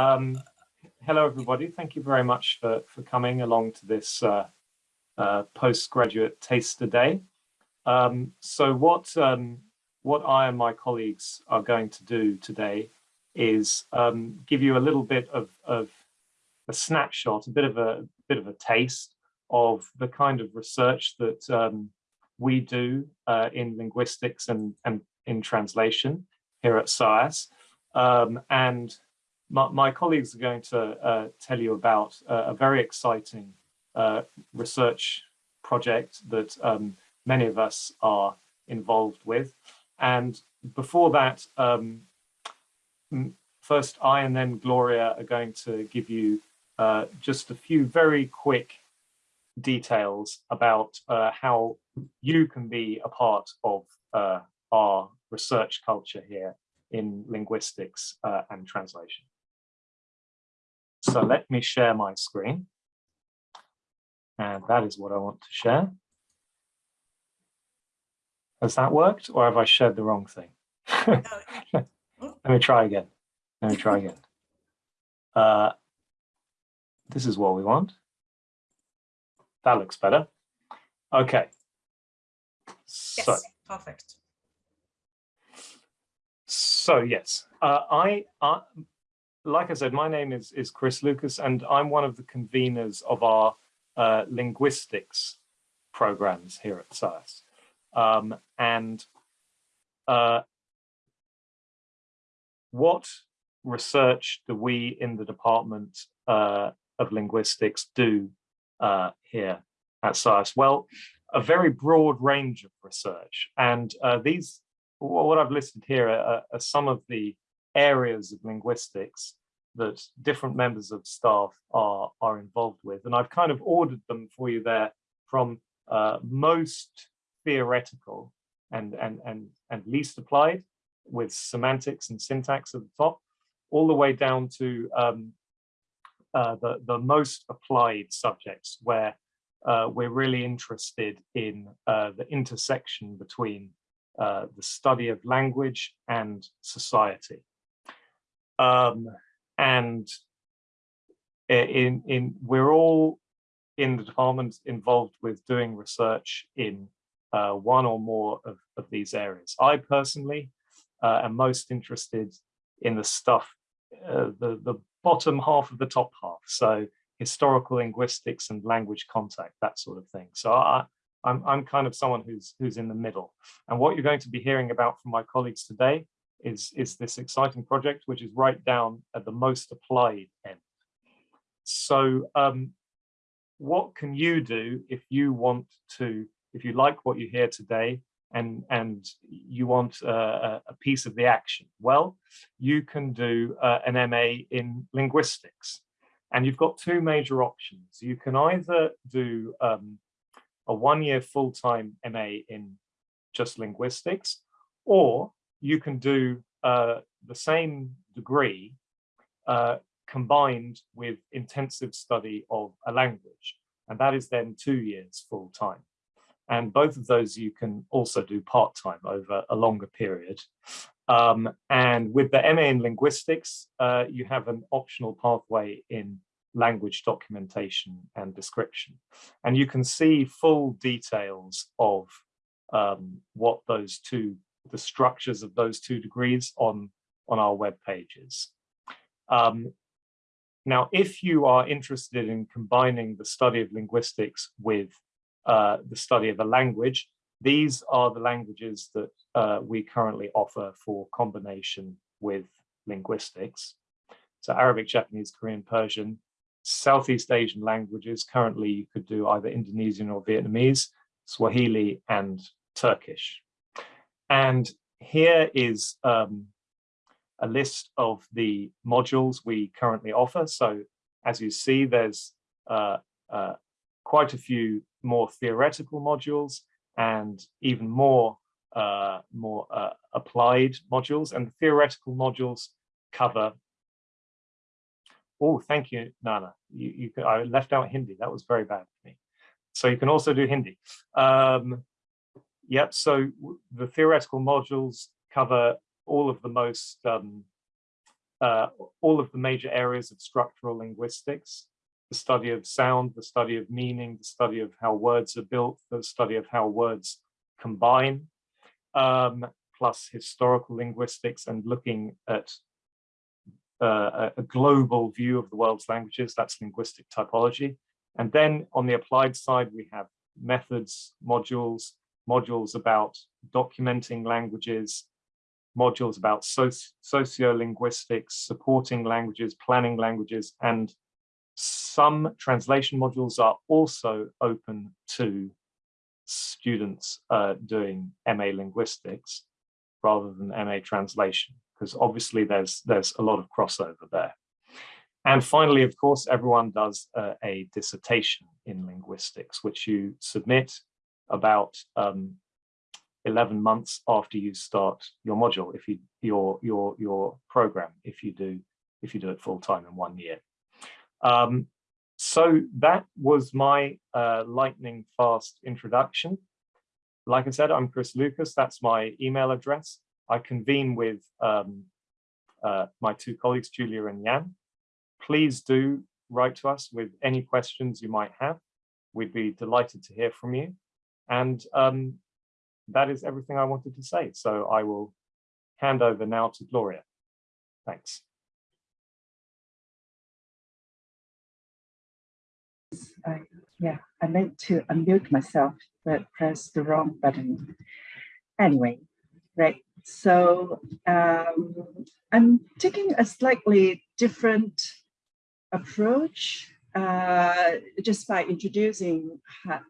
Um, hello, everybody. Thank you very much for, for coming along to this uh, uh, postgraduate taster day. Um, so what, um, what I and my colleagues are going to do today is um, give you a little bit of, of a snapshot, a bit of a bit of a taste of the kind of research that um, we do uh, in linguistics and, and in translation here at SOAS. Um, and my, my, colleagues are going to uh, tell you about uh, a very exciting uh, research project that um, many of us are involved with. And before that, um, first I and then Gloria are going to give you uh, just a few very quick details about uh, how you can be a part of uh, our research culture here in linguistics uh, and translation. So let me share my screen. And that is what I want to share. Has that worked or have I shared the wrong thing? let me try again. Let me try again. Uh, this is what we want. That looks better. Okay. So, yes, perfect. So yes, uh, I, I, like I said, my name is is Chris Lucas, and I'm one of the conveners of our uh, linguistics programs here at SOAS. Um, and uh, what research do we in the Department uh, of Linguistics do uh, here at SOAS? Well, a very broad range of research. And uh, these, what I've listed here are, are, some of the areas of linguistics that different members of staff are, are involved with. And I've kind of ordered them for you there from uh, most theoretical and, and, and, and least applied with semantics and syntax at the top, all the way down to um, uh, the, the most applied subjects where uh, we're really interested in uh, the intersection between uh, the study of language and society. Um, and in, in, we're all in the department involved with doing research in uh, one or more of, of these areas. I personally uh, am most interested in the stuff, the, the bottom half of the top half. So historical linguistics and language contact, that sort of thing. So I, I'm, I'm kind of someone who's, who's in the middle. And what you're going to be hearing about from my colleagues today is, is this exciting project, which is right down at the most applied end. So um, what can you do if you want to, if you like what you hear today and and you want a piece of the action well you can do uh, an MA in linguistics and you've got two major options you can either do um, a one-year full-time MA in just linguistics or you can do uh, the same degree uh, combined with intensive study of a language and that is then two years full-time and both of those you can also do part-time over a longer period. Um, and with the MA in linguistics, uh, you have an optional pathway in language documentation and description. And you can see full details of um, what those two, the structures of those two degrees on, on our web pages. Um, now, if you are interested in combining the study of linguistics with uh, the study of a language. These are the languages that uh, we currently offer for combination with linguistics. So Arabic, Japanese, Korean, Persian, Southeast Asian languages. Currently, you could do either Indonesian or Vietnamese, Swahili and Turkish. And here is um, a list of the modules we currently offer. So as you see, there's uh, uh, quite a few more theoretical modules and even more uh, more uh, applied modules. And the theoretical modules cover oh thank you Nana. You, you I left out Hindi. That was very bad for me. So you can also do Hindi. Um, yep so the theoretical modules cover all of the most um, uh, all of the major areas of structural linguistics, the study of sound, the study of meaning, the study of how words are built, the study of how words combine, um, plus historical linguistics and looking at uh, a global view of the world's languages, that's linguistic typology. And then on the applied side, we have methods, modules, modules about documenting languages, modules about soci sociolinguistics, supporting languages, planning languages, and some translation modules are also open to students uh, doing MA linguistics rather than MA translation, because obviously there's there's a lot of crossover there. And finally, of course, everyone does uh, a dissertation in linguistics, which you submit about um, 11 months after you start your module, if you your your your program, if you do if you do it full time in one year. Um, so that was my uh, lightning fast introduction. Like I said, I'm Chris Lucas. That's my email address. I convene with um, uh, my two colleagues, Julia and Jan. Please do write to us with any questions you might have. We'd be delighted to hear from you. And um, that is everything I wanted to say. So I will hand over now to Gloria. Thanks. I, yeah, I meant to unmute myself, but pressed the wrong button. Anyway, right. So um, I'm taking a slightly different approach uh, just by introducing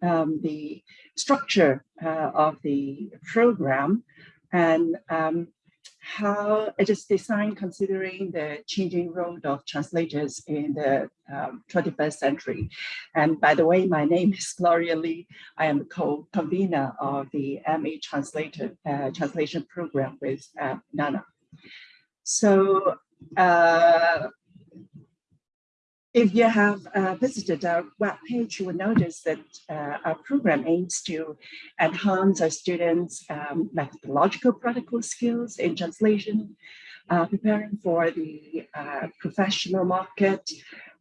um, the structure uh, of the program and um, how it is designed considering the changing role of translators in the um, 21st century. And by the way, my name is Gloria Lee. I am co-convener of the MA translator, uh, translation program with uh, NANA. So uh, if you have uh, visited our webpage, you will notice that uh, our program aims to enhance our students' um, methodological practical skills in translation, uh, preparing for the uh, professional market,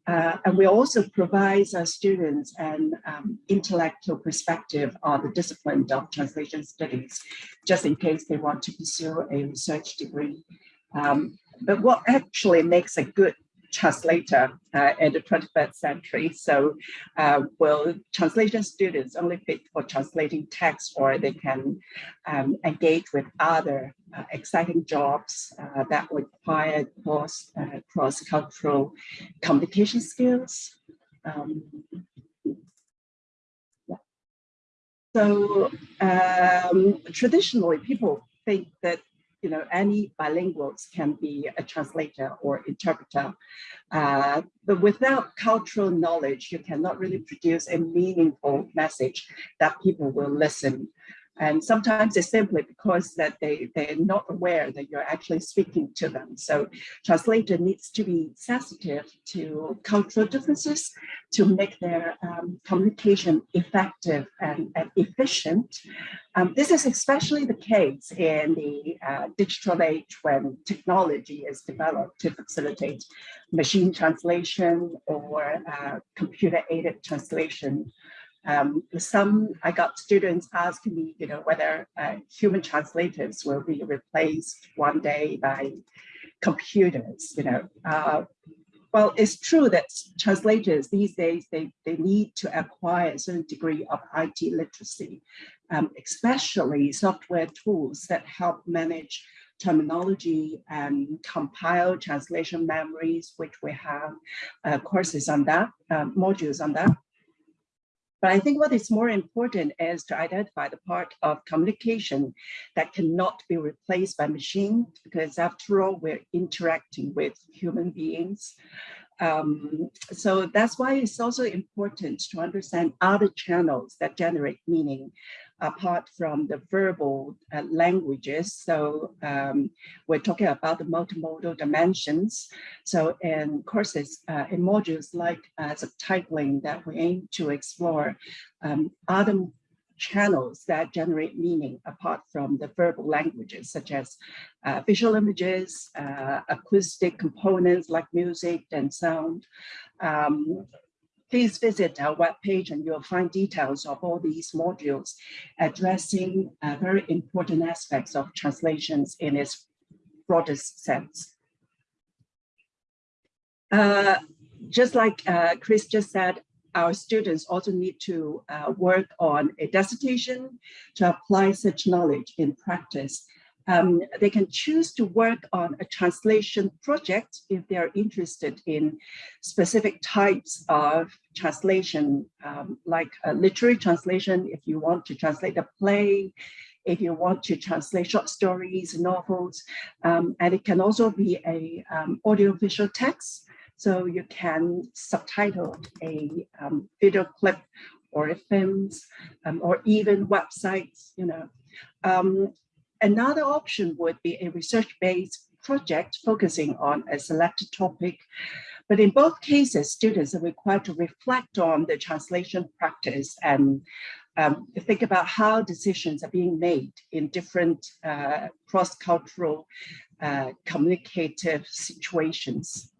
uh, and we also provide our students an um, intellectual perspective on the discipline of translation studies, just in case they want to pursue a research degree. Um, but what actually makes a good translator uh, in the 21st century. So uh, will translation students only fit for translating text or they can um, engage with other uh, exciting jobs uh, that require cross, uh, cross-cultural communication skills. Um, yeah. So um, traditionally people think that you know, any bilinguals can be a translator or interpreter. Uh, but without cultural knowledge, you cannot really produce a meaningful message that people will listen and sometimes it's simply because that they, they're not aware that you're actually speaking to them. So translator needs to be sensitive to cultural differences to make their um, communication effective and, and efficient. Um, this is especially the case in the uh, digital age when technology is developed to facilitate machine translation or uh, computer aided translation um, some, I got students asking me, you know, whether uh, human translators will be replaced one day by computers, you know. Uh, well, it's true that translators these days, they, they need to acquire a certain degree of IT literacy, um, especially software tools that help manage terminology and compile translation memories, which we have uh, courses on that, uh, modules on that. But I think what is more important is to identify the part of communication that cannot be replaced by machine, because after all, we're interacting with human beings. Um, so that's why it's also important to understand other channels that generate meaning apart from the verbal uh, languages. So um, we're talking about the multimodal dimensions. So in courses, uh, in modules like uh, subtitling that we aim to explore um, other channels that generate meaning apart from the verbal languages, such as uh, visual images, uh, acoustic components like music and sound. Um, please visit our webpage and you'll find details of all these modules addressing uh, very important aspects of translations in its broadest sense. Uh, just like uh, Chris just said, our students also need to uh, work on a dissertation to apply such knowledge in practice. Um, they can choose to work on a translation project if they are interested in specific types of translation, um, like a literary translation, if you want to translate a play, if you want to translate short stories, novels, um, and it can also be a um, audiovisual text so you can subtitle a um, video clip or films um, or even websites, you know. Um, another option would be a research-based project focusing on a selected topic. But in both cases, students are required to reflect on the translation practice and um, think about how decisions are being made in different uh, cross-cultural uh, communicative situations.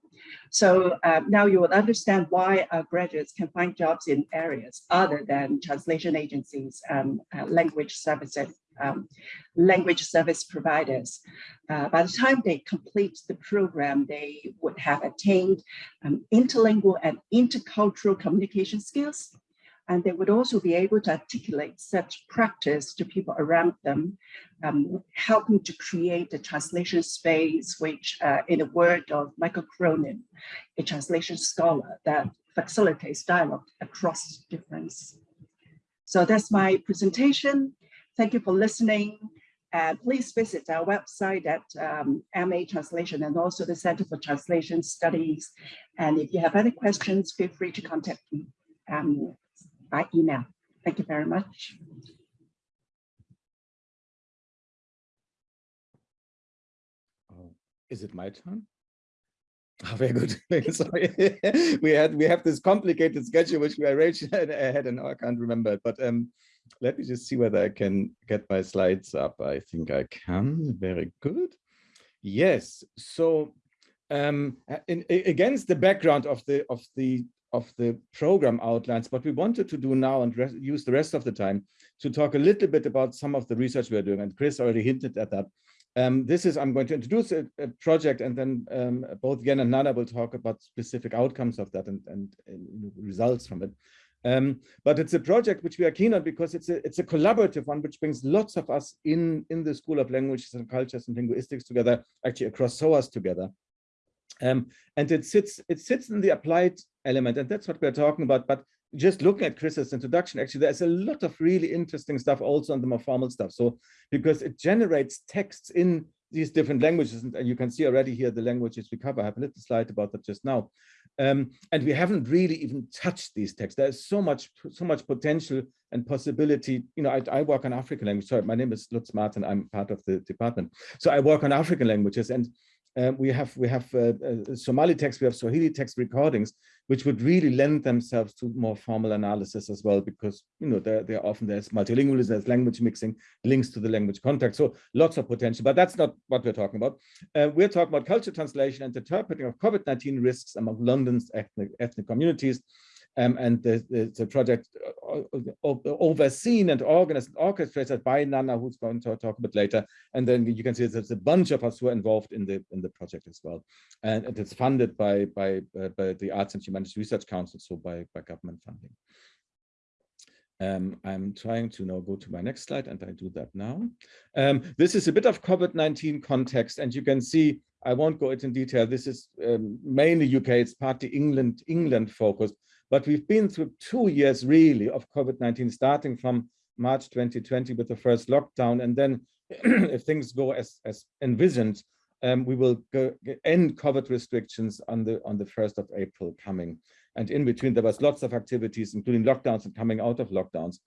So uh, now you will understand why our graduates can find jobs in areas other than translation agencies, um, uh, language services, um, language service providers. Uh, by the time they complete the program, they would have attained um, interlingual and intercultural communication skills, and they would also be able to articulate such practice to people around them, um, helping to create a translation space, which uh, in the word of Michael Cronin, a translation scholar that facilitates dialogue across difference. So that's my presentation. Thank you for listening. And please visit our website at um, MA Translation and also the Center for Translation Studies. And if you have any questions, feel free to contact me. Um, by email. Thank you very much. Oh, is it my turn? Oh, very good. Sorry, we had we have this complicated schedule which we arranged ahead, and I can't remember it. But um, let me just see whether I can get my slides up. I think I can. Very good. Yes. So um, in, against the background of the of the of the program outlines, what we wanted to do now and use the rest of the time to talk a little bit about some of the research we're doing. And Chris already hinted at that. Um, this is, I'm going to introduce a, a project and then um, both Yan and Nana will talk about specific outcomes of that and, and, and results from it. Um, but it's a project which we are keen on because it's a it's a collaborative one which brings lots of us in in the School of Languages and Cultures and Linguistics together, actually across SOAS together. Um, and it sits it sits in the applied element, and that's what we're talking about. But just looking at Chris's introduction, actually, there's a lot of really interesting stuff also on the more formal stuff. So because it generates texts in these different languages, and you can see already here the languages we cover. I have a little slide about that just now. Um, and we haven't really even touched these texts. There's so much, so much potential and possibility. You know, I, I work on African language. Sorry, my name is Lutz Marten. I'm part of the department. So I work on African languages, and uh, we have we have uh, uh, Somali texts, we have Swahili text recordings, which would really lend themselves to more formal analysis as well, because you know they're, they're often there's multilingualism, there's language mixing, links to the language context. So lots of potential, but that's not what we're talking about. Uh, we're talking about culture translation and interpreting of COVID-19 risks among London's ethnic, ethnic communities um, and the, the, the, project uh, uh, overseen and organized and orchestrated by Nana, who's going to talk a bit later. And then you can see there's a bunch of us who are involved in the in the project as well. And it's funded by by, uh, by the Arts and Humanities Research Council, so by, by government funding. Um, I'm trying to now go to my next slide and I do that now. Um, this is a bit of COVID-19 context and you can see, I won't go into detail. This is um, mainly UK, it's partly England, England focused, but we've been through two years really of COVID-19, starting from March 2020 with the first lockdown. And then if things go as, as envisioned, um, we will go, end COVID restrictions on the on the 1st of April coming. And in between, there was lots of activities, including lockdowns and coming out of lockdowns.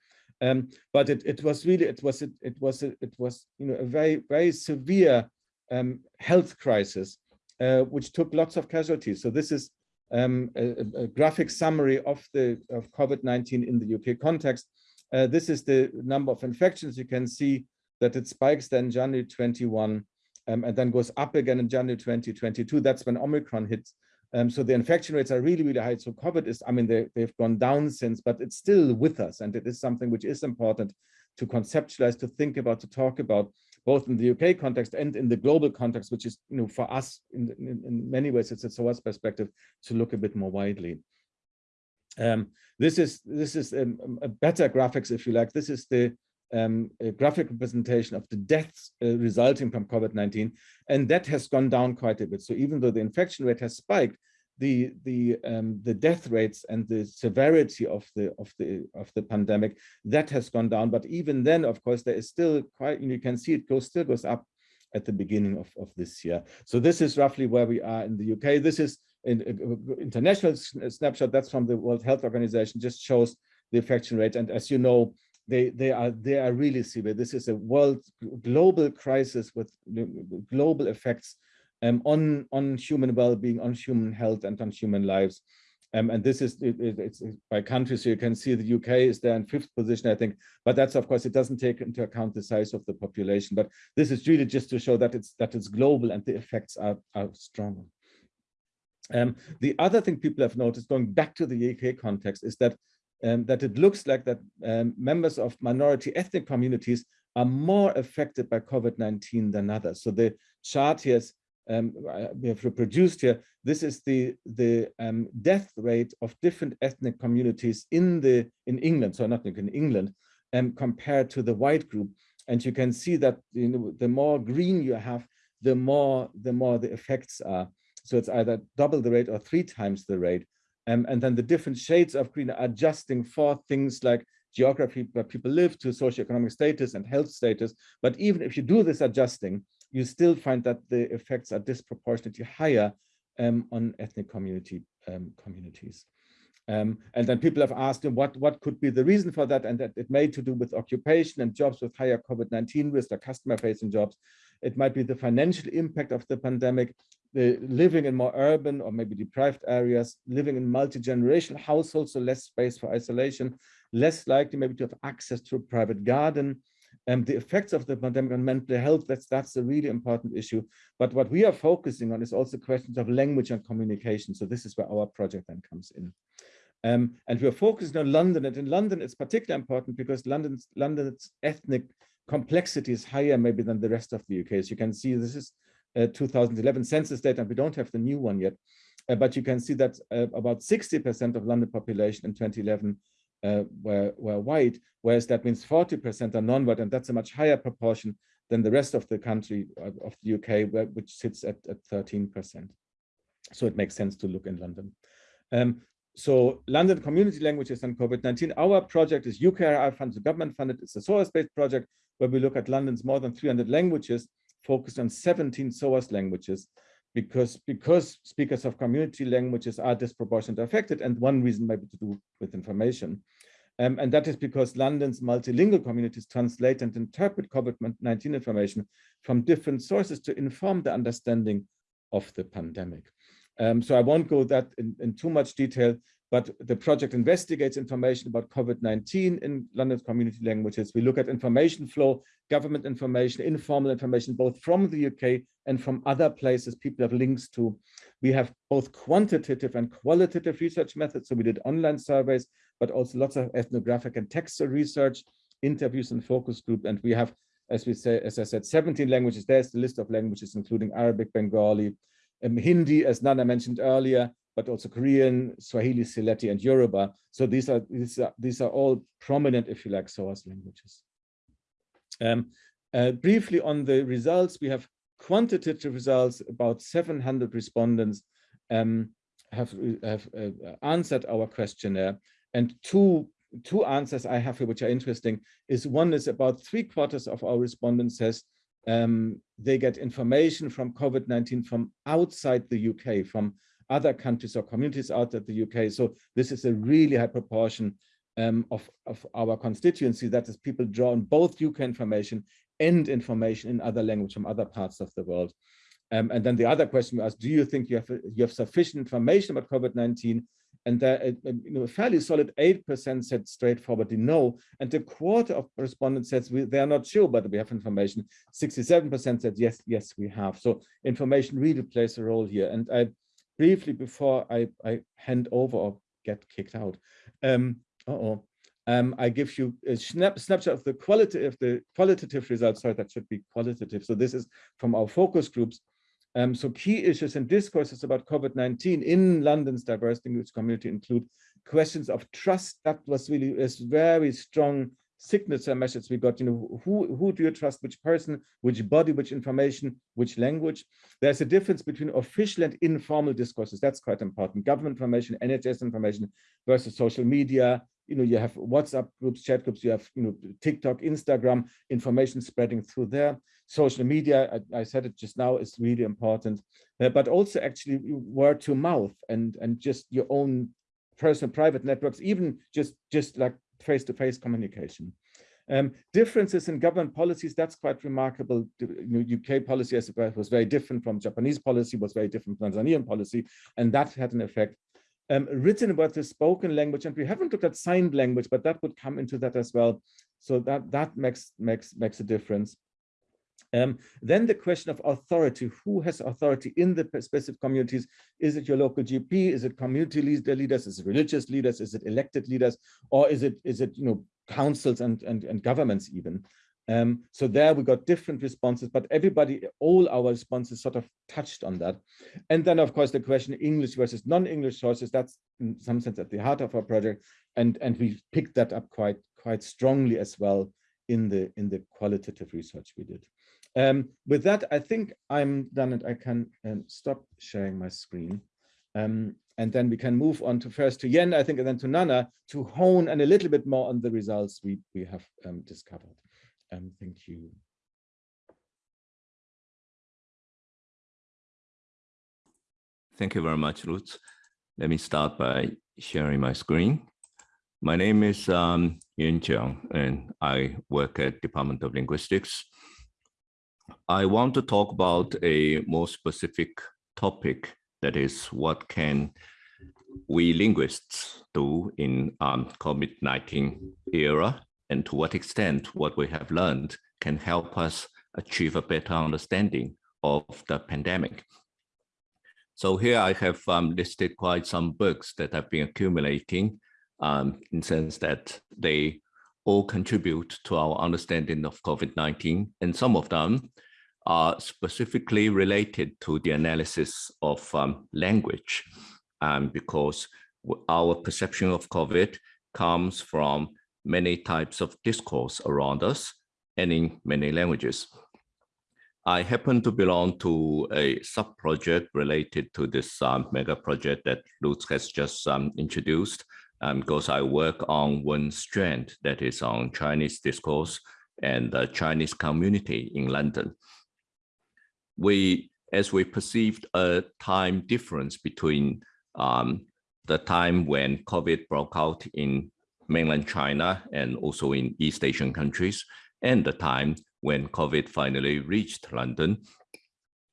Um, but it, it was really, it was, it, it was, it was, you know, a very, very severe um, health crisis, uh, which took lots of casualties. So this is um, a, a, graphic summary of the of COVID-19 in the UK context. Uh, this is the number of infections. You can see that it spikes then January 21 um, and then goes up again in January 2022. That's when Omicron hits. Um, so the infection rates are really, really high. So COVID is, I mean, they, they've gone down since, but it's still with us. And it is something which is important to conceptualize, to think about, to talk about, both in the UK context and in the global context, which is, you know, for us in, in, in many ways, it's a SOAS perspective to look a bit more widely. Um, this is this is um, a better graphics, if you like. This is the um, graphic representation of the deaths uh, resulting from COVID-19, and that has gone down quite a bit. So even though the infection rate has spiked, the the um, the death rates and the severity of the of the of the pandemic that has gone down. But even then, of course, there is still quite. You can see it goes still goes up at the beginning of of this year. So this is roughly where we are in the UK. This is an international snapshot. That's from the World Health Organization. Just shows the infection rate. And as you know, they they are they are really severe. This is a world global crisis with global effects um, on on human well-being, on human health, and on human lives. Um, and this is it, it, it's by country, so you can see the UK is there in fifth position, I think. But that's of course it doesn't take into account the size of the population. But this is really just to show that it's that it's global and the effects are are strong. Um, the other thing people have noticed, going back to the UK context, is that um, that it looks like that um, members of minority ethnic communities are more affected by COVID-19 than others. So the chart here is, um, we have reproduced here, this is the, the um, death rate of different ethnic communities in, the, in England, so not in England, um, compared to the white group. And you can see that you know, the more green you have, the more, the more the effects are. So it's either double the rate or three times the rate. Um, and then the different shades of green are adjusting for things like geography where people live to socioeconomic status and health status. But even if you do this adjusting, you still find that the effects are disproportionately higher um, on ethnic community um, communities. Um, and then people have asked what, what could be the reason for that, and that it may to do with occupation and jobs with higher COVID-19 risk or customer-facing jobs. It might be the financial impact of the pandemic, the living in more urban or maybe deprived areas, living in multi-generational households, so less space for isolation, less likely maybe to have access to a private garden, and the effects of the pandemic on mental health, that's, that's a really important issue. But what we are focusing on is also questions of language and communication. So this is where our project then comes in. Um, and we're focusing on London. And in London, it's particularly important because London's, London's ethnic complexity is higher maybe than the rest of the UK. As you can see, this is uh, 2011 census data, and we don't have the new one yet. Uh, but you can see that uh, about 60% of London population in 2011 uh, were, were white, whereas that means 40% are non-white, and that's a much higher proportion than the rest of the country of the UK, where, which sits at, at 13%. So it makes sense to look in London. Um, so London Community Languages and COVID-19, our project is UKRI funded, government funded, it's a SOAS-based project where we look at London's more than 300 languages, focused on 17 SOAS languages, because, because speakers of community languages are disproportionately affected, and one reason maybe to do with information. Um, and that is because London's multilingual communities translate and interpret COVID-19 information from different sources to inform the understanding of the pandemic. Um, so I won't go that in, in too much detail, but the project investigates information about COVID-19 in London's community languages. We look at information flow, government information, informal information, both from the UK and from other places people have links to. We have both quantitative and qualitative research methods. So we did online surveys, but also lots of ethnographic and textual research, interviews and focus group. And we have, as we say, as I said, 17 languages. There's the list of languages, including Arabic, Bengali, um, Hindi, as Nana mentioned earlier, but also Korean, Swahili, Sylheti, and Yoruba. So these are these are these are all prominent, if you like, SOAS languages. Um, uh, briefly on the results, we have quantitative results. About 700 respondents um, have have uh, answered our questionnaire, and two two answers I have here which are interesting is one is about three quarters of our respondents says um, they get information from COVID-19 from outside the UK, from other countries or communities out of the UK. So this is a really high proportion um, of, of our constituency, that is people draw on both UK information and information in other language from other parts of the world. Um, and then the other question we asked, do you think you have, you have sufficient information about COVID-19 and there, uh, you know, a fairly solid 8% said straightforwardly no. And a quarter of respondents said we, they are not sure, but we have information. 67% said yes, yes, we have. So information really plays a role here. And I briefly, before I, I hand over or get kicked out, um, uh oh um, I give you a snap, snapshot of the quality of the qualitative results. Sorry, that should be qualitative. So this is from our focus groups. Um, so key issues and discourses about COVID-19 in London's diverse language community include questions of trust. That was really a very strong signature message we got. You know, who who do you trust? Which person? Which body? Which information? Which language? There's a difference between official and informal discourses. That's quite important. Government information, NHS information versus social media, you know, you have WhatsApp groups, chat groups, you have, you know, TikTok, Instagram, information spreading through there. Social media, I, I said it just now, is really important, uh, but also actually word to mouth and, and just your own personal private networks, even just, just like face-to-face -face communication. Um, differences in government policies, that's quite remarkable. UK policy as was very different from Japanese policy, was very different from Tanzanian policy, and that had an effect um, written about the spoken language, and we haven't looked at signed language, but that would come into that as well. So that that makes makes makes a difference. Um, then the question of authority, who has authority in the specific communities? Is it your local GP? Is it community leader leaders? Is it religious leaders? Is it elected leaders? Or is it is it you know councils and and, and governments even? Um, so there we got different responses, but everybody, all our responses sort of touched on that. And then of course the question English versus non-English sources, that's in some sense at the heart of our project. And, and we picked that up quite, quite strongly as well in the, in the qualitative research we did. Um, with that, I think I'm done and I can um, stop sharing my screen. Um, and then we can move on to first to Yan, I think, and then to Nana to hone and a little bit more on the results we, we have um, discovered. Um, thank you. Thank you very much, Lutz. Let me start by sharing my screen. My name is um, Yan Jiang, and I work at Department of Linguistics. I want to talk about a more specific topic, that is what can we linguists do in um, COVID-19 era and to what extent what we have learned can help us achieve a better understanding of the pandemic. So here I have um, listed quite some books that have been accumulating um, in sense that they all contribute to our understanding of COVID-19 and some of them are specifically related to the analysis of um, language um, because our perception of COVID comes from many types of discourse around us and in many languages. I happen to belong to a sub-project related to this um, mega project that Lutz has just um, introduced um, because I work on one strand that is on Chinese discourse and the Chinese community in London. We, as we perceived a time difference between um, the time when COVID broke out in mainland China and also in East Asian countries, and the time when COVID finally reached London.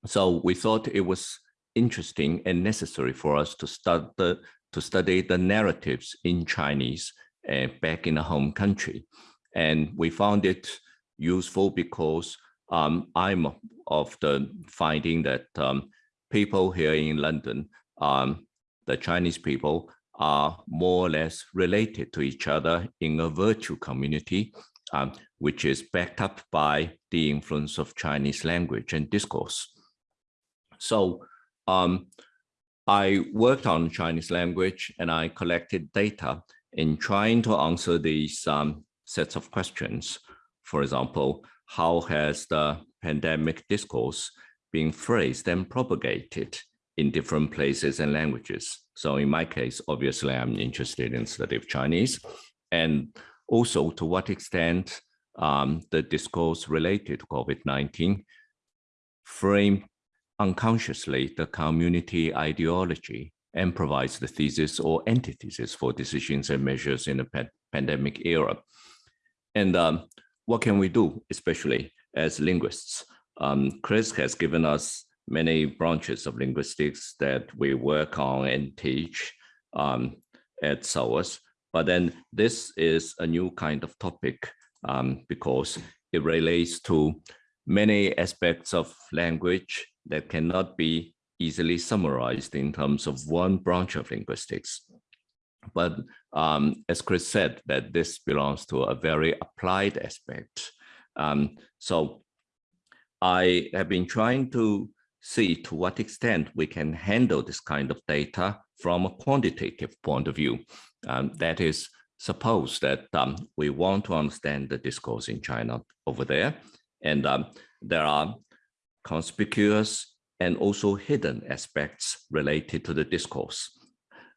So we thought it was interesting and necessary for us to start the, to study the narratives in Chinese uh, back in the home country. And we found it useful because um, I'm of the finding that um, people here in London, um, the Chinese people, are more or less related to each other in a virtual community, um, which is backed up by the influence of Chinese language and discourse. So um, I worked on Chinese language and I collected data in trying to answer these um, sets of questions. For example, how has the pandemic discourse been phrased and propagated in different places and languages? So in my case, obviously, I'm interested in study of Chinese and also to what extent um, the discourse related to COVID-19 frame unconsciously the community ideology and provides the thesis or antithesis for decisions and measures in the pa pandemic era. And um, what can we do, especially as linguists? Um, Chris has given us many branches of linguistics that we work on and teach. um, at SOAS. But then this is a new kind of topic um, because it relates to many aspects of language that cannot be easily summarized in terms of one branch of linguistics. But um, as Chris said, that this belongs to a very applied aspect. Um, so I have been trying to see to what extent we can handle this kind of data from a quantitative point of view. Um, that is, suppose that um, we want to understand the discourse in China over there, and um, there are conspicuous and also hidden aspects related to the discourse.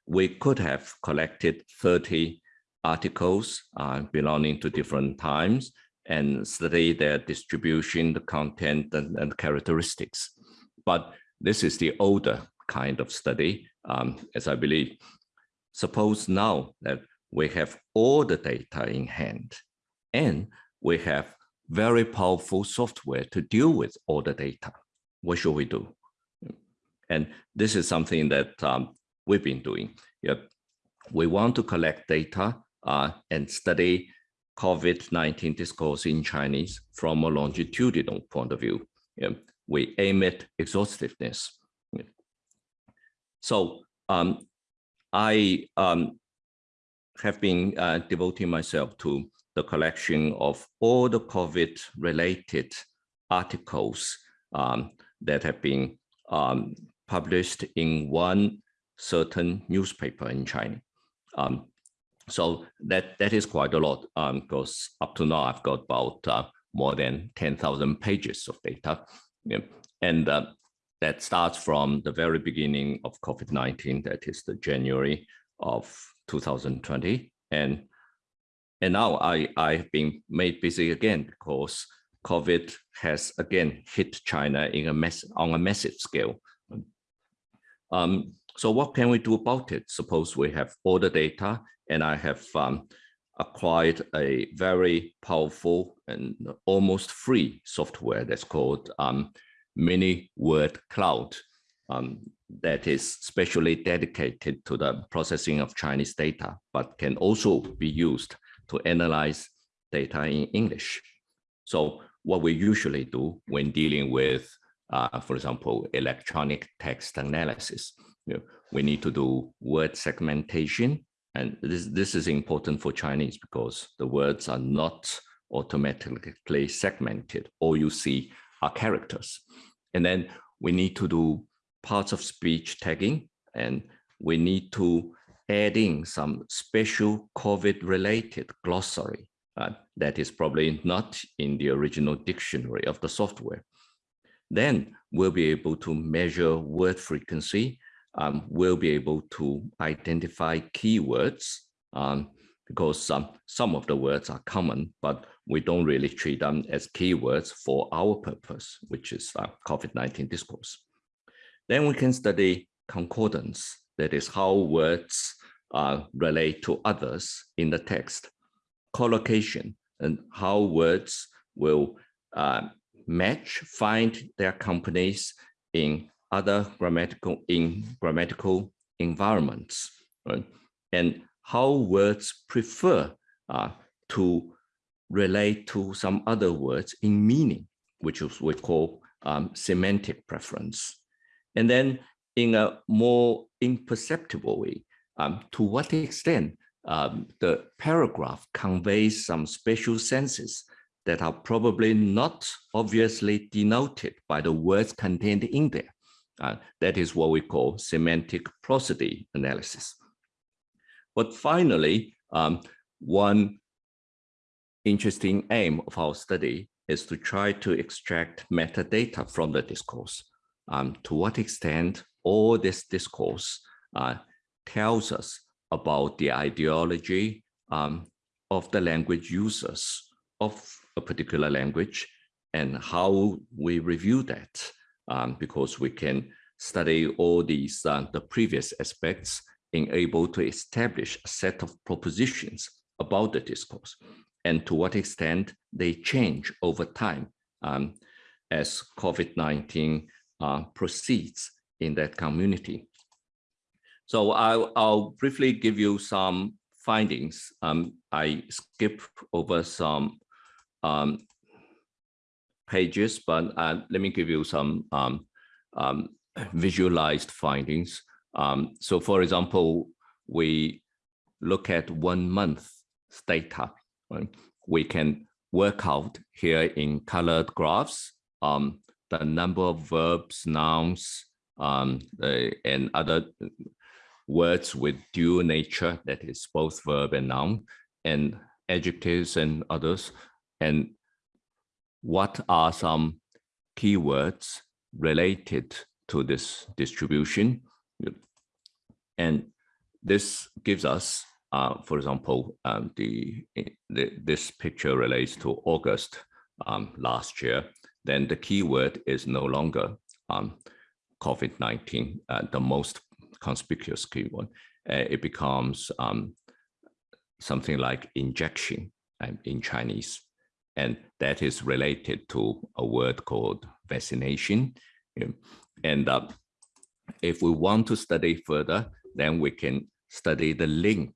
We could have collected 30 articles uh, belonging to different times and study their distribution, the content and, and characteristics. But this is the older kind of study, um, as I believe. Suppose now that we have all the data in hand and we have very powerful software to deal with all the data. What should we do? And this is something that um, we've been doing. Yep. We want to collect data uh, and study COVID-19 discourse in Chinese from a longitudinal point of view. Yep. We aim at exhaustiveness. Yep. So um, I um, have been uh, devoting myself to the collection of all the COVID related articles um, that have been um, published in one certain newspaper in China. Um, so that that is quite a lot because um, up to now I've got about uh, more than 10,000 pages of data. Yeah. And uh, that starts from the very beginning of COVID-19, that is the January of 2020. And and now I, I've been made busy again because COVID has again hit China in a mess on a massive scale. Um, so what can we do about it? Suppose we have all the data and I have um, acquired a very powerful and almost free software that's called um, Mini Word Cloud um, that is specially dedicated to the processing of Chinese data, but can also be used to analyze data in English. So what we usually do when dealing with, uh, for example, electronic text analysis, you know, we need to do word segmentation. And this, this is important for Chinese because the words are not automatically segmented. All you see are characters. And then we need to do parts of speech tagging and we need to add in some special COVID related glossary uh, that is probably not in the original dictionary of the software. Then we'll be able to measure word frequency. Um, we'll be able to identify keywords um, because some, some of the words are common, but we don't really treat them as keywords for our purpose, which is uh, COVID-19 discourse. Then we can study concordance, that is how words uh, relate to others in the text collocation and how words will uh, match, find their companies in other grammatical in grammatical environments, right? and how words prefer uh, to relate to some other words in meaning, which is we call um, semantic preference. And then in a more imperceptible way, um, to what extent um, the paragraph conveys some special senses that are probably not obviously denoted by the words contained in there. Uh, that is what we call semantic prosody analysis. But finally, um, one interesting aim of our study is to try to extract metadata from the discourse. Um, to what extent all this discourse uh, tells us about the ideology um, of the language users of a particular language and how we review that um, because we can study all these uh, the previous aspects in able to establish a set of propositions about the discourse and to what extent they change over time um, as COVID-19 uh, proceeds in that community. So I'll, I'll briefly give you some findings. Um, I skip over some um, pages, but uh, let me give you some um, um, visualized findings. Um, so for example, we look at one month data. Right? We can work out here in colored graphs um, the number of verbs, nouns, um, uh, and other words with dual nature, that is both verb and noun, and adjectives and others. And what are some keywords related to this distribution? And this gives us, uh, for example, um, the, the, this picture relates to August um, last year. Then the keyword is no longer um, COVID-19, uh, the most conspicuous keyword. Uh, it becomes um, something like injection um, in Chinese. And that is related to a word called vaccination. And uh, if we want to study further, then we can study the link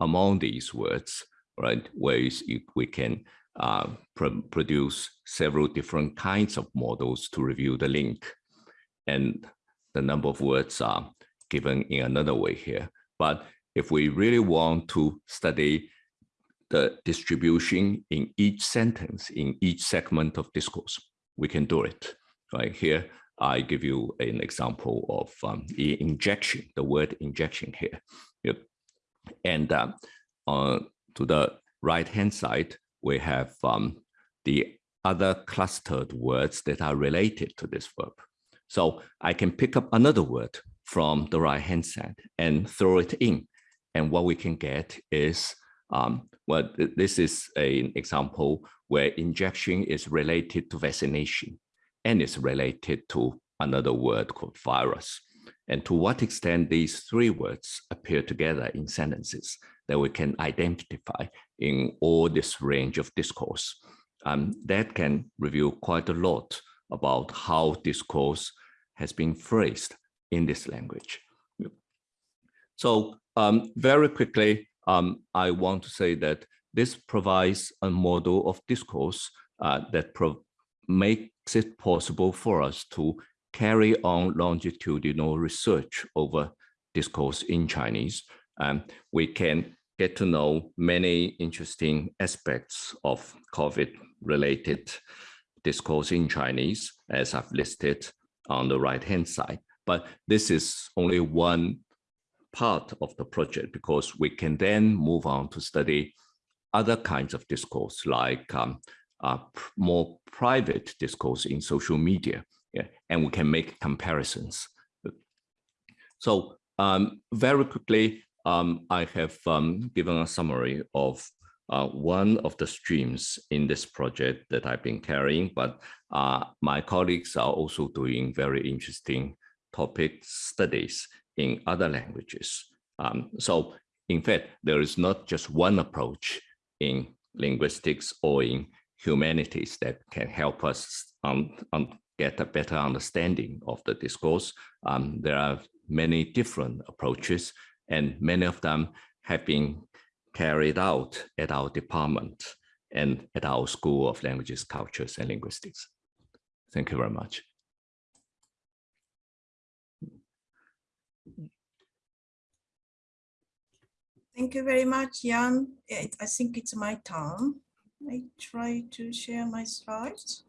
among these words, right? Where we can uh, pr produce several different kinds of models to review the link. And the number of words are given in another way here. But if we really want to study the distribution in each sentence, in each segment of discourse, we can do it. Right here, I give you an example of um, injection, the word injection here. Yep. And uh, uh, to the right-hand side, we have um, the other clustered words that are related to this verb. So I can pick up another word from the right-hand side and throw it in. And what we can get is, um, well, this is an example where injection is related to vaccination and is related to another word called virus. And to what extent these three words appear together in sentences that we can identify in all this range of discourse. Um, that can reveal quite a lot about how discourse has been phrased in this language. So um, very quickly, um, I want to say that this provides a model of discourse uh, that makes it possible for us to carry on longitudinal research over discourse in Chinese. Um, we can get to know many interesting aspects of COVID-related discourse in Chinese, as I've listed on the right-hand side. But this is only one part of the project because we can then move on to study other kinds of discourse like um, uh, more private discourse in social media yeah, and we can make comparisons. So um, very quickly, um, I have um, given a summary of uh, one of the streams in this project that I've been carrying, but uh, my colleagues are also doing very interesting topic studies in other languages. Um, so in fact, there is not just one approach in linguistics or in humanities that can help us um, um, get a better understanding of the discourse. Um, there are many different approaches and many of them have been carried out at our department and at our School of Languages, Cultures and Linguistics. Thank you very much. Thank you very much, Yan. I think it's my turn. I try to share my slides.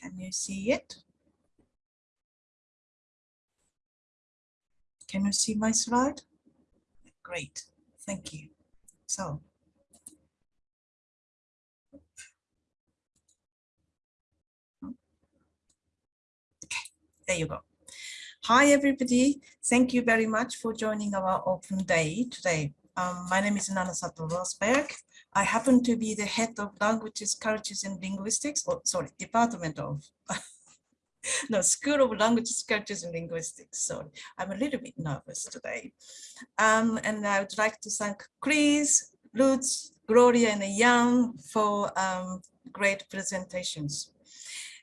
Can you see it? Can you see my slide? Great, thank you. So, okay, there you go. Hi, everybody. Thank you very much for joining our open day today. Um, my name is Nana Sato-Rossberg. I happen to be the head of languages, cultures, and linguistics, or sorry, department of no, School of Languages, Cultures and Linguistics. Sorry, I'm a little bit nervous today. Um, and I would like to thank Chris, Lutz, Gloria, and Yan for um, great presentations.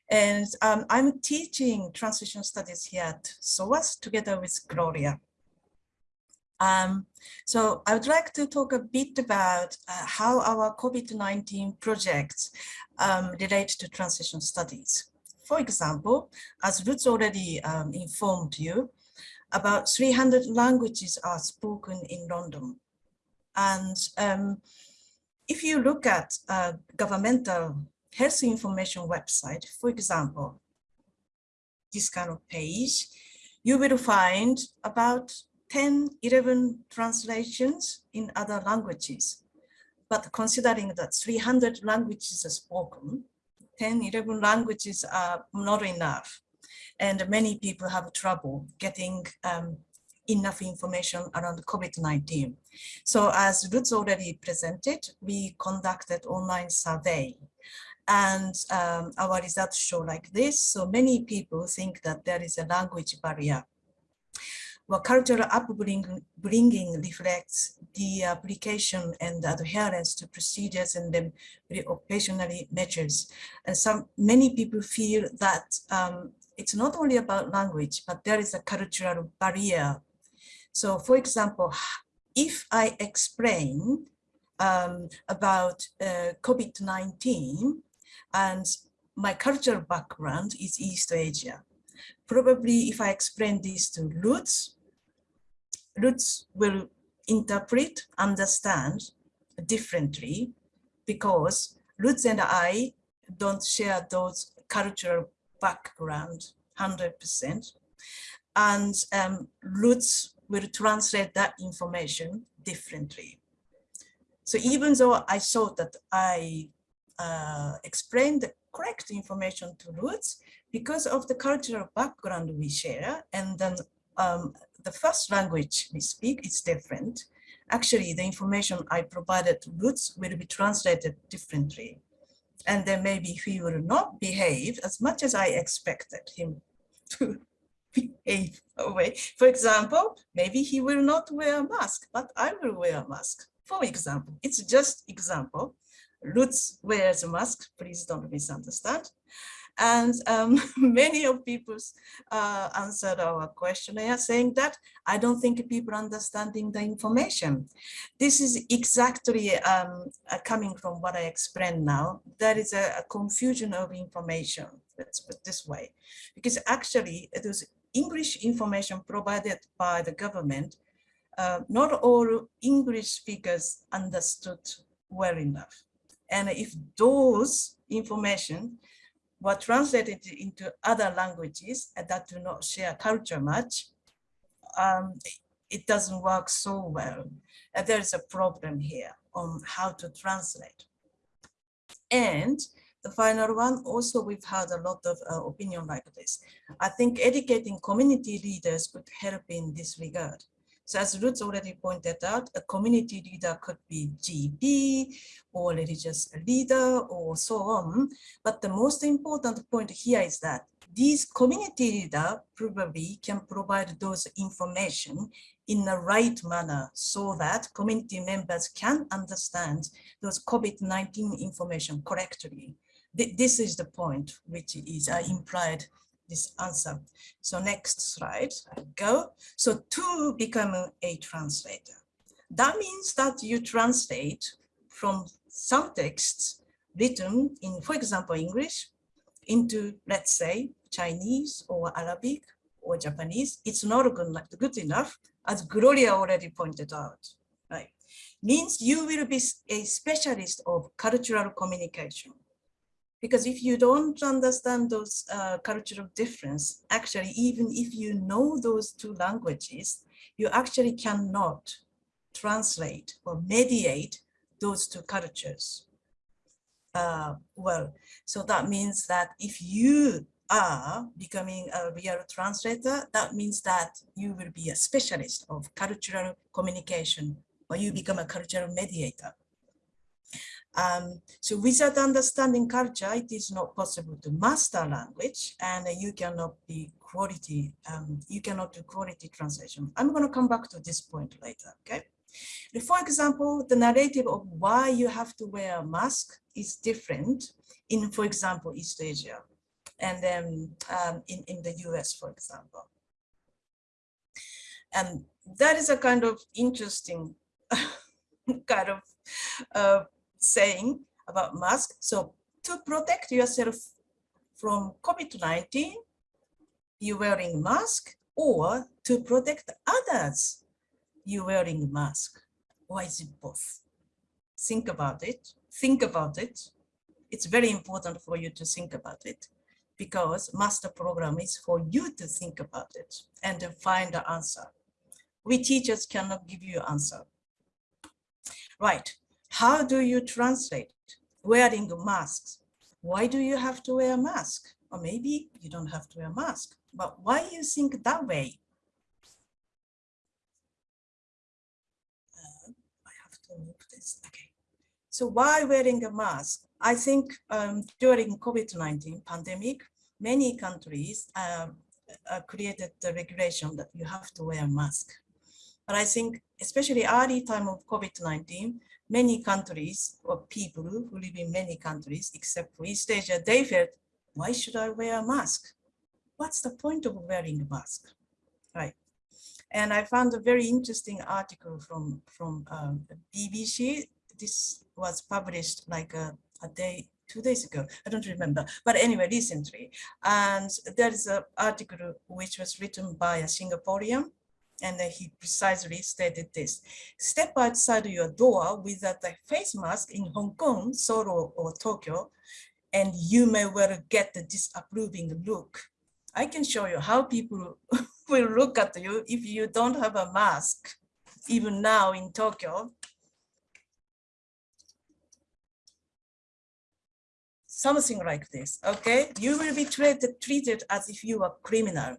And um, I'm teaching translation studies here at SOAS together with Gloria. Um, so I would like to talk a bit about uh, how our COVID-19 projects um, relate to translation studies. For example, as Lutz already um, informed you, about 300 languages are spoken in London. And um, if you look at a governmental health information website, for example, this kind of page, you will find about 10, 11 translations in other languages. But considering that 300 languages are spoken, 10, 11 languages are not enough. And many people have trouble getting um, enough information around COVID-19. So as Lutz already presented, we conducted online survey and um, our results show like this. So many people think that there is a language barrier well, cultural upbringing bringing reflects the application and adherence to procedures and then occasionally measures. And some many people feel that um, it's not only about language, but there is a cultural barrier. So for example, if I explain um, about uh, COVID-19 and my cultural background is East Asia, probably if I explain this to Lutz, Lutz will interpret, understand differently because Lutz and I don't share those cultural background 100%. And um, Lutz will translate that information differently. So even though I thought that I uh, explained the correct information to Lutz, because of the cultural background we share, and then um, the first language we speak is different. Actually, the information I provided to Lutz will be translated differently. And then maybe he will not behave as much as I expected him to behave away. For example, maybe he will not wear a mask, but I will wear a mask. For example, it's just example. Lutz wears a mask, please don't misunderstand. And um, many of people uh, answered our questionnaire saying that I don't think people understanding the information. This is exactly um, uh, coming from what I explained now. There is a, a confusion of information, let's put this way, because actually it was English information provided by the government. Uh, not all English speakers understood well enough. And if those information were translated into other languages that do not share culture much, um, it doesn't work so well. And there's a problem here on how to translate. And the final one, also we've had a lot of uh, opinion like this. I think educating community leaders could help in this regard. So as Lutz already pointed out, a community leader could be GP or religious leader or so on. But the most important point here is that these community leader probably can provide those information in the right manner so that community members can understand those COVID-19 information correctly. This is the point which is uh, implied this answer. So next slide, I go. So to become a translator, that means that you translate from some texts written in, for example, English into, let's say, Chinese or Arabic or Japanese. It's not good, good enough, as Gloria already pointed out, right? Means you will be a specialist of cultural communication because if you don't understand those uh, cultural difference, actually, even if you know those two languages, you actually cannot translate or mediate those two cultures. Uh, well, so that means that if you are becoming a real translator, that means that you will be a specialist of cultural communication or you become a cultural mediator. Um, so without understanding culture, it is not possible to master language and you cannot be quality, um, you cannot do quality translation. I'm going to come back to this point later, okay? For example, the narrative of why you have to wear a mask is different in, for example, East Asia. and then um, in, in the US, for example. And that is a kind of interesting kind of uh, saying about mask. So to protect yourself from COVID-19, you wearing mask or to protect others, you wearing mask. Or is it both? Think about it, think about it. It's very important for you to think about it because master program is for you to think about it and to find the answer. We teachers cannot give you answer. Right, how do you translate wearing masks? Why do you have to wear a mask? Or maybe you don't have to wear a mask, but why you think that way? Uh, I have to move this, okay. So why wearing a mask? I think um, during COVID-19 pandemic, many countries uh, uh, created the regulation that you have to wear a mask. But I think especially early time of COVID-19, many countries or people who live in many countries except for East Asia, they felt, why should I wear a mask? What's the point of wearing a mask? Right. And I found a very interesting article from, from um, BBC. This was published like a, a day, two days ago. I don't remember. But anyway, recently. And there is an article which was written by a Singaporean and he precisely stated this. Step outside your door without a face mask in Hong Kong, Seoul or Tokyo, and you may well get the disapproving look. I can show you how people will look at you if you don't have a mask, even now in Tokyo. Something like this, okay? You will be treated, treated as if you were criminal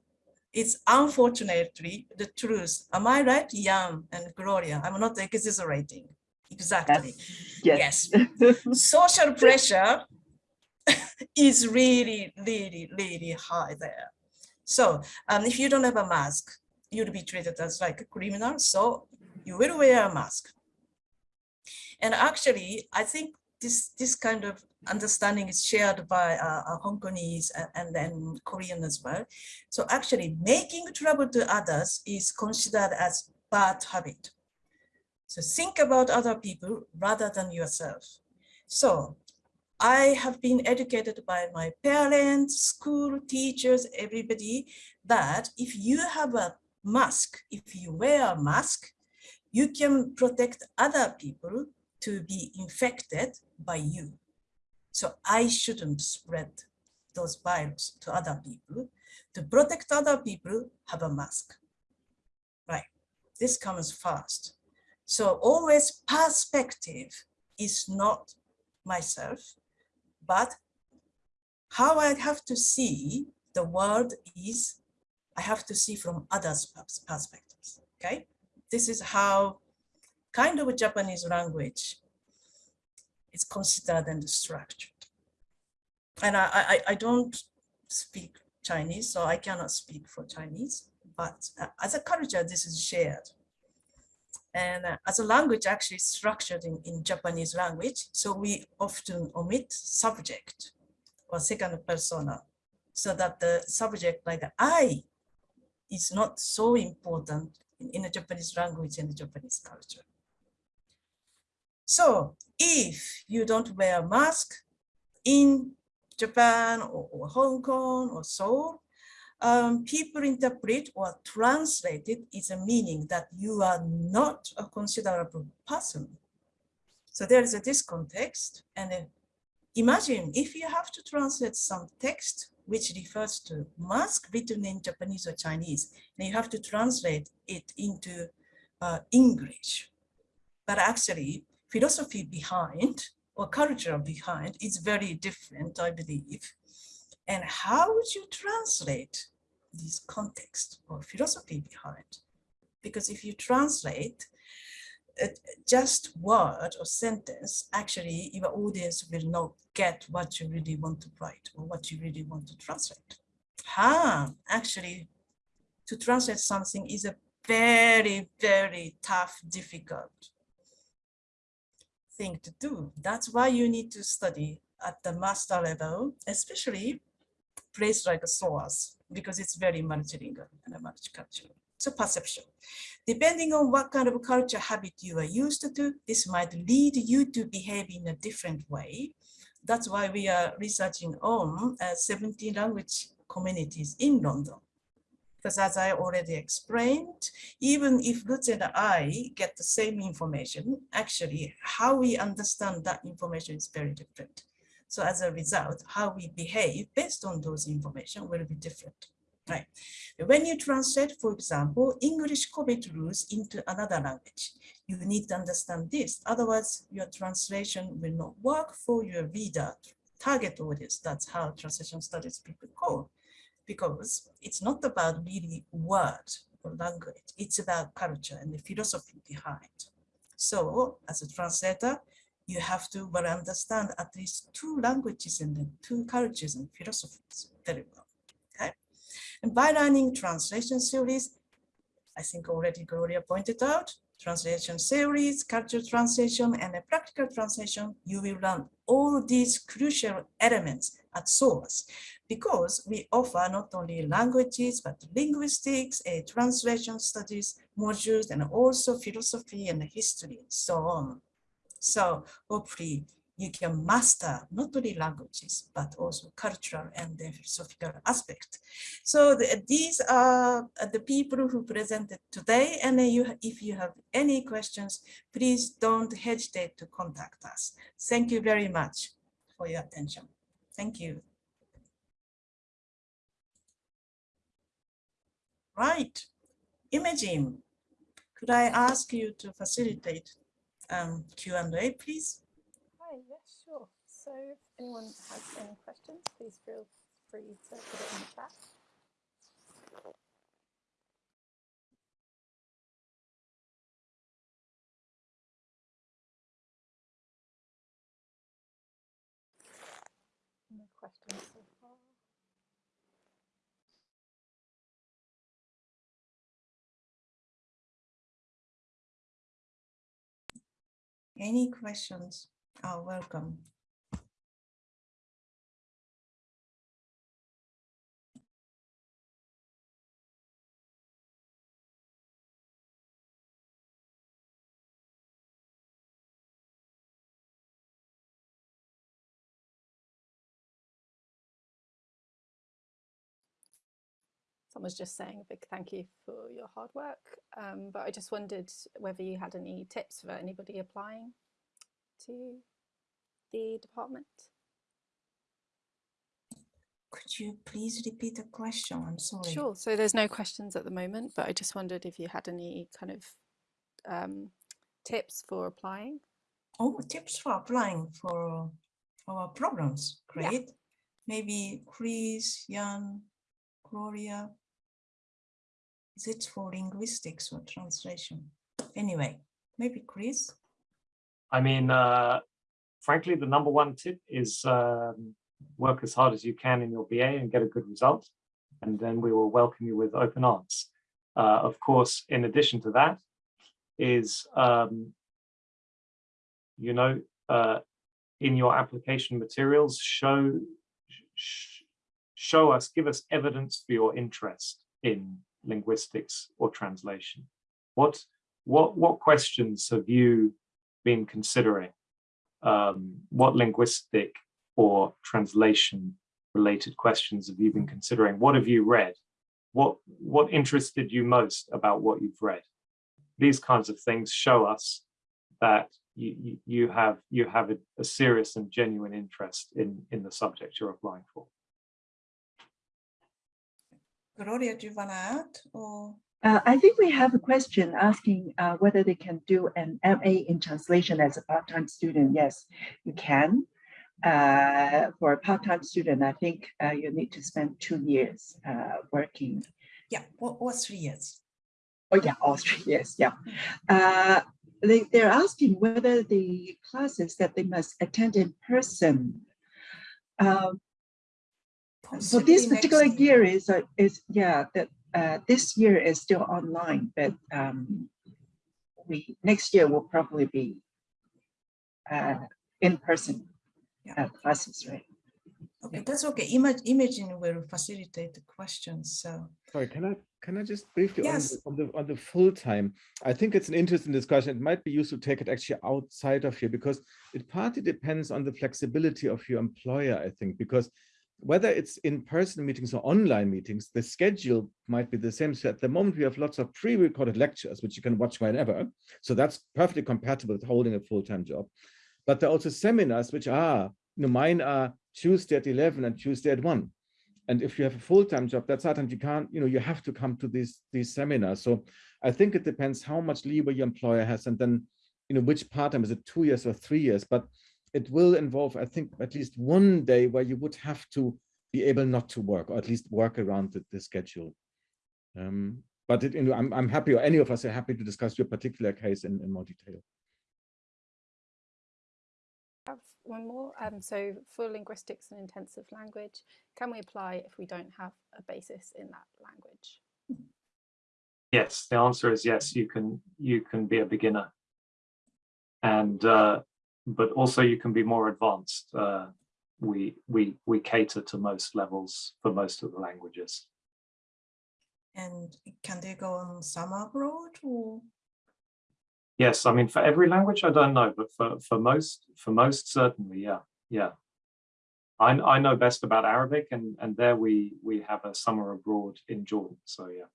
it's unfortunately the truth. Am I right, Yan and Gloria? I'm not exaggerating. Exactly. Yes. yes. Social pressure is really, really, really high there. So um, if you don't have a mask, you'll be treated as like a criminal. So you will wear a mask. And actually, I think this this kind of understanding is shared by uh, uh, Hong Kongese and, and, then Korean as well. So actually making trouble to others is considered as bad habit. So think about other people rather than yourself. So I have been educated by my parents, school, teachers, everybody, that if you have a mask, if you wear a mask, you can protect other people to be infected by you. So I shouldn't spread those virus to other people. To protect other people, have a mask. Right, this comes first. So always perspective is not myself, but how I have to see the world is, I have to see from others' perspectives, okay? This is how kind of a Japanese language is considered and structured. And I, I, I don't speak Chinese, so I cannot speak for Chinese, but uh, as a culture, this is shared. And uh, as a language actually structured in, in Japanese language, so we often omit subject or second persona, so that the subject like I is not so important in, in the Japanese language and the Japanese culture. So if you don't wear a mask in Japan or, or Hong Kong or Seoul, um, people interpret or translate it is a meaning that you are not a considerable person. So there is a discontext and imagine if you have to translate some text which refers to mask written in Japanese or Chinese, and you have to translate it into uh, English. But actually, philosophy behind or culture behind is very different, I believe. And how would you translate this context or philosophy behind? Because if you translate uh, just word or sentence, actually your audience will not get what you really want to write or what you really want to translate. Ah, actually, to translate something is a very, very tough, difficult thing to do. That's why you need to study at the master level, especially place like SOAS because it's very multilingual and multicultural. So perception. Depending on what kind of culture habit you are used to, this might lead you to behave in a different way. That's why we are researching on uh, 17 language communities in London. Because as I already explained, even if Lutz and I get the same information, actually how we understand that information is very different. So as a result, how we behave based on those information will be different. Right. When you translate, for example, English COVID rules into another language, you need to understand this. Otherwise, your translation will not work for your reader target audience. That's how translation studies people call because it's not about really word or language. It's about culture and the philosophy behind. So as a translator, you have to well understand at least two languages and then two cultures and philosophies very well. Okay. And by learning translation theories, I think already Gloria pointed out, translation theories, cultural translation, and a practical translation, you will learn all these crucial elements at SOAS because we offer not only languages, but linguistics, a translation studies modules, and also philosophy and history, so on. So hopefully you can master not only languages, but also cultural and philosophical aspect. So the, these are the people who presented today. And you, if you have any questions, please don't hesitate to contact us. Thank you very much for your attention. Thank you. Right, Imogen, could I ask you to facilitate um, Q&A, please? So if anyone has any questions, please feel free to put it in the chat. No questions so far. Any questions are welcome. Someone's just saying a big thank you for your hard work, um, but I just wondered whether you had any tips for anybody applying to the department. Could you please repeat the question? I'm sorry. Sure. So there's no questions at the moment, but I just wondered if you had any kind of um, tips for applying. Oh, tips for applying for our programs. Yeah. Great. Maybe Chris, Yan, Gloria. Is it for linguistics or translation? Anyway, maybe Chris. I mean, uh, frankly, the number one tip is um, work as hard as you can in your BA and get a good result. And then we will welcome you with open arms. Uh, of course, in addition to that is, um, you know, uh, in your application materials, show, sh show us, give us evidence for your interest in linguistics or translation. What, what, what questions have you been considering? Um, what linguistic or translation related questions have you been considering? What have you read? What, what interested you most about what you've read? These kinds of things show us that you, you, have, you have a, a serious and genuine interest in, in the subject you're applying for. Gloria, do you want to add? Or Uh, I think we have a question asking uh, whether they can do an MA in translation as a part-time student. Yes, you can. Uh, for a part-time student, I think uh, you need to spend two years uh, working. yeah, or, or three years. Oh yeah, all three years, yeah. Uh, they, they're asking whether the classes that they must attend in person. Um, so this particular next year is, uh, is, yeah, that uh, this year is still online, but um, we, next year will probably be uh, in person Yeah. uh, classes, right? Okay, that's okay. Image, Imogen will facilitate the questions, so. Sorry, can I can I just briefly on the, on the on the full time? I think it's an interesting discussion. It might be useful to take it actually outside of here because it partly depends on the flexibility of your employer, I think, because whether it's in-person meetings or online meetings, the schedule might be the same. So at the moment, we have lots of pre-recorded lectures, which you can watch whenever. So that's perfectly compatible with holding a full-time job. But there are also seminars, which are, you know, mine are Tuesday at 11 and Tuesday at 1 and if you have a full-time job that's sometimes you can't you know you have to come to these these seminars so i think it depends how much leeway your employer has and then you know which part-time is it two years or three years but it will involve i think at least one day where you would have to be able not to work or at least work around the, the schedule um but it, you know I'm, I'm happy or any of us are happy to discuss your particular case in, in more detail have one more. Um, so for linguistics and intensive language, can we apply if we don't have a basis in that language? Yes, the answer is yes, you can you can be a beginner. And uh, but also you can be more advanced. Uh, we we we cater to most levels for most of the languages. And can they go on summer abroad or? Yes, I mean for every language I don't know, but for for most for most certainly, yeah, yeah. I I know best about Arabic, and and there we we have a summer abroad in Jordan. So yeah.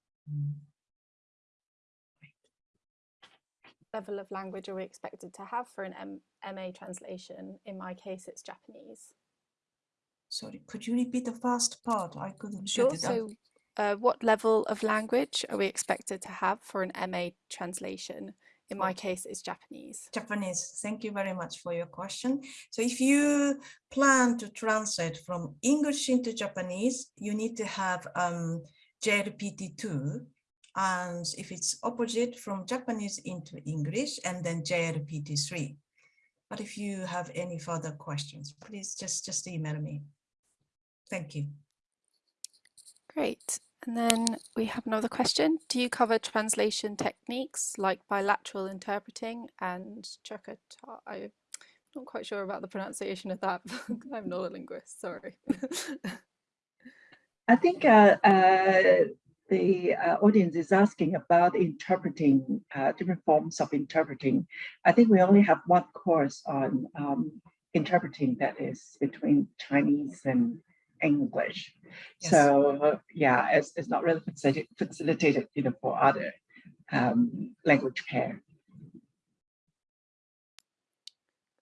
Level of language are we expected to have for an M MA translation? In my case, it's Japanese. Sorry, could you repeat the first part? I couldn't. Sure. get it. So uh, what level of language are we expected to have for an MA translation? In my case, it's Japanese. Japanese. Thank you very much for your question. So if you plan to translate from English into Japanese, you need to have um, JLPT2. And if it's opposite from Japanese into English and then JLPT3. But if you have any further questions, please just, just email me. Thank you. Great. And then we have another question. Do you cover translation techniques like bilateral interpreting and Chakata? I'm not quite sure about the pronunciation of that. I'm not a linguist, sorry. I think uh, uh, the uh, audience is asking about interpreting, uh, different forms of interpreting. I think we only have one course on um, interpreting that is between Chinese and English. Yes. So uh, yeah, it's, it's not really facilitated, facilitated you know, for other um, language pair.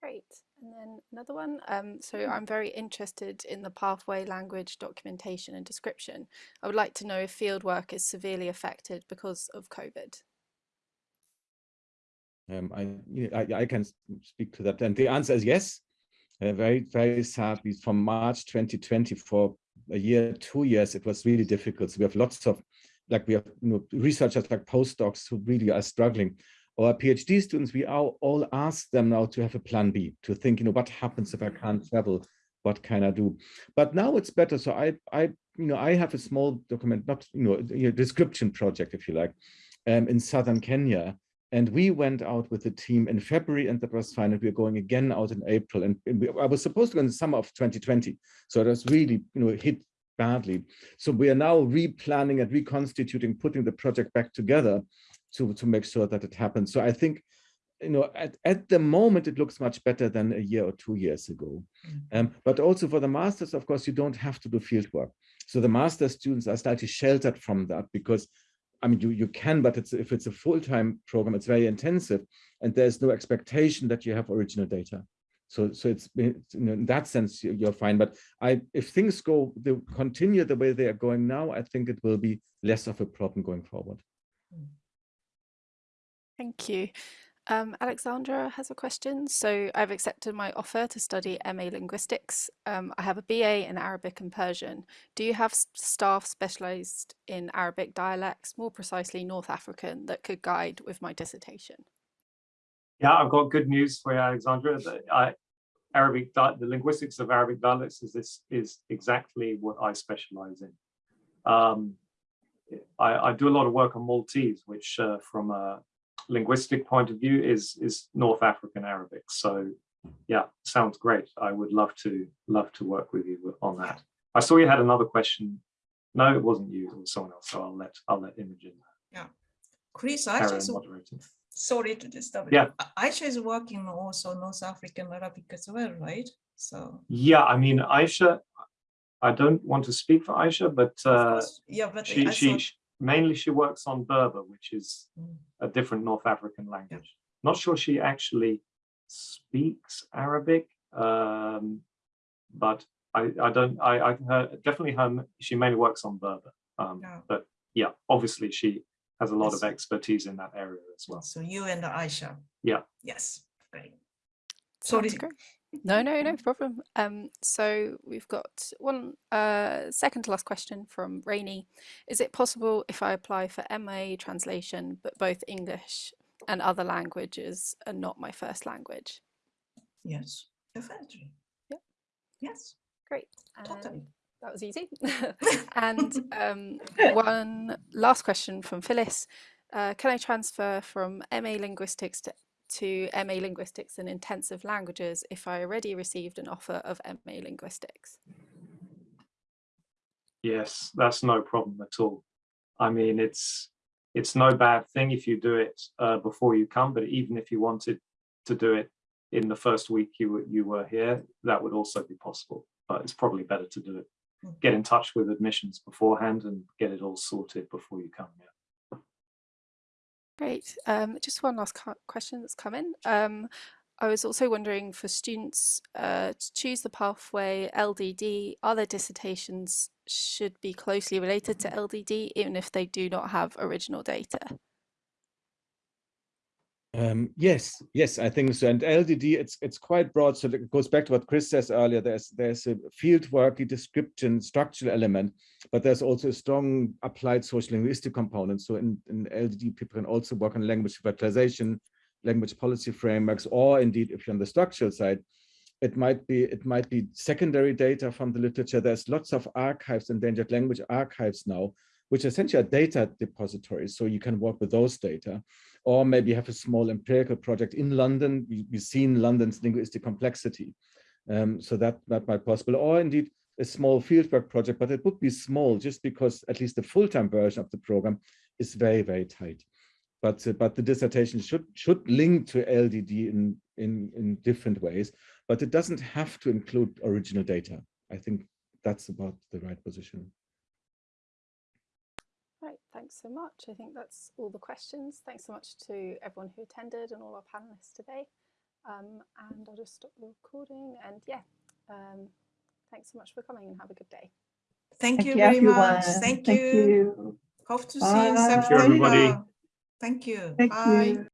Great. And then another one. Um, so I'm very interested in the pathway language documentation and description. I would like to know if fieldwork is severely affected because of COVID. Um, I, you know, I, I can speak to that. And the answer is yes. Uh, very, very sadly, from March 2020 for a year, two years, it was really difficult. So we have lots of, like we have you know, researchers like postdocs who really are struggling. Our PhD students, we all, all ask them now to have a plan B, to think, you know, what happens if I can't travel? What can I do? But now it's better. So I, I, you know, I have a small document, not, you know, a description project, if you like, um, in southern Kenya. And we went out with the team in February and that was fine. And we're going again out in April. And, and we, I was supposed to go in the summer of 2020. So it was really, you know, hit badly. So we are now replanning and reconstituting, putting the project back together to, to make sure that it happens. So I think, you know, at, at the moment, it looks much better than a year or two years ago. Um, but also for the masters, of course, you don't have to do field work. So the master students are slightly sheltered from that because I mean, you, you can, but it's if it's a full-time program, it's very intensive and there's no expectation that you have original data. So, so it's, it's you know, in that sense, you- you're fine. But I, if things go, they continue the way they are going now, I think it will be less of a problem going forward. Thank you. Um, Alexandra has a question. So I've accepted my offer to study MA Linguistics. Um, I have a BA in Arabic and Persian. Do you have staff specialised in Arabic dialects, more precisely North African, that could guide with my dissertation? Yeah, I've got good news for you, Alexandra. The, I, Arabic, the linguistics of Arabic dialects is this is exactly what I specialize in. Um, I, I do a lot of work on Maltese, which uh, from a linguistic point of view is is North African Arabic. So yeah, sounds great. I would love to love to work with you on that. I saw you had another question. No, it wasn't you, it was someone else. So I'll let I'll let Imogen Yeah. Chris, Aisha is, sorry to disturb. you. Yeah. Aisha is working also North African Arabic as well, right? So. Yeah, I mean Aisha, I don't want to speak for Aisha, but uh, Yeah, but she I she mainly she works on Berber, which is Mm. a different North African language. Not sure she actually speaks Arabic, um, but I I don't I I her definitely her she mainly works on Berber. Um, Yeah. but yeah, obviously she has a lot of expertise in that area as well. So you and Aisha. Yeah. Yes, great. Sounds Sorry. great. No, no, no problem. Um, so we've got one uh, second to last question from Rainy. Is it possible if I apply for MA translation, but both English and other languages are not my first language? Yes, definitely. Yeah. Yes, Great. totally. That was easy. and um, one last question from Phyllis. Uh, can I transfer from MA Linguistics to, to MA Linguistics and Intensive Languages if I already received an offer of MA Linguistics? Yes, that's no problem at all. I mean, it's it's no bad thing if you do it uh, before you come, but even if you wanted to do it in the first week you were you were here, that would also be possible. But it's probably better to do it. Mm. Get in touch with admissions beforehand and get it all sorted before you come. Yeah. Great. Um, just one last question that's come in. Um, I was also wondering for students uh, to choose the pathway LDD, are their dissertations should be closely related to LDD even if they do not have original data? Um, yes, yes, I think so. And LDD, it's it's quite broad. So it goes back to what Chris says earlier. There's there's a fieldworky description structural element, but there's also a strong applied social linguistic component. So in, in LDD, people can also work on language revitalization, language policy frameworks, or indeed, if you're on the structural side, it might be it might be secondary data from the literature. There's lots of archives, endangered language archives now, which essentially are data depositories. So you can work with those data or maybe have a small empirical project in London. We, we've seen London's linguistic complexity. Um, so that, that might possible, or indeed a small fieldwork project, but it would be small just because at least the full-time version of the program is very, very tight. But, uh, but the dissertation should, should link to LDD in, in, in different ways, but it doesn't have to include original data. I think that's about the right position. Right, thanks so much. I think that's all the questions. Thanks so much to everyone who attended and all our panelists today. Um, and I'll just stop the recording and yeah, um, thanks so much for coming and have a good day. Thank you very much. Thank Thank you. you. Hope to see you in September. Thank you, everybody. Thank you. Thank Bye. you.